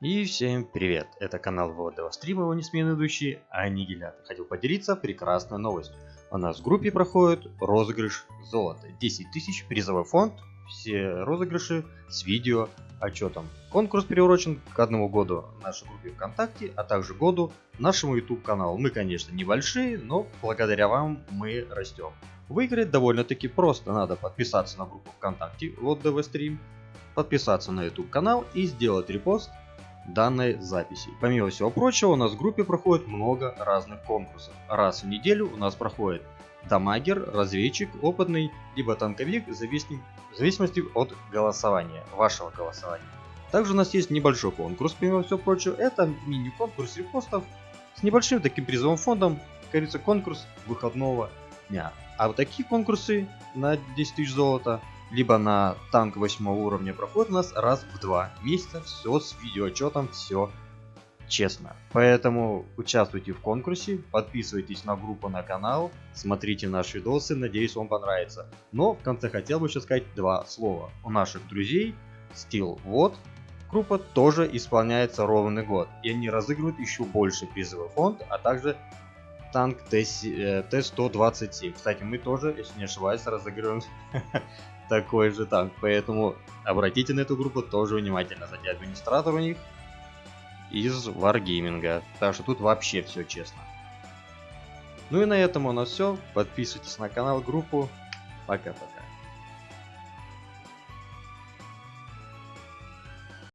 И всем привет, это канал Владова Стрима, его несменный ведущий Аннигилятор. Хотел поделиться прекрасной новостью. У нас в группе проходит розыгрыш золота. 10 тысяч, призовой фонд, все розыгрыши с видео отчетом. Конкурс приурочен к одному году нашей группе ВКонтакте, а также году нашему YouTube каналу. Мы, конечно, небольшие, но благодаря вам мы растем. Выиграть довольно-таки просто. Надо подписаться на группу ВКонтакте ВДВ Стрим, подписаться на YouTube канал и сделать репост данной записи. Помимо всего прочего, у нас в группе проходит много разных конкурсов. Раз в неделю у нас проходит дамагер, разведчик, опытный, либо танковик, в зависимости от голосования, вашего голосования. Также у нас есть небольшой конкурс, помимо всего прочего, это мини-конкурс репостов с небольшим таким призовым фондом, как говорится, конкурс выходного дня. А вот такие конкурсы на 10 тысяч золота либо на танк 8 уровня проходит у нас раз в два месяца. Все с видеоотчетом, все честно. Поэтому участвуйте в конкурсе, подписывайтесь на группу, на канал, смотрите наши видосы, надеюсь вам понравится. Но в конце хотел бы еще сказать два слова. У наших друзей Steel вот группа тоже исполняется ровный год. И они разыгрывают еще больше призовый фонд, а также танк Т-127. Кстати, мы тоже, если не ошибаюсь, разыгрываем такой же танк. Поэтому обратите на эту группу тоже внимательно. Кстати, администратор у них из Wargaming. Так что тут вообще все честно. Ну и на этом у нас все. Подписывайтесь на канал, группу. Пока-пока.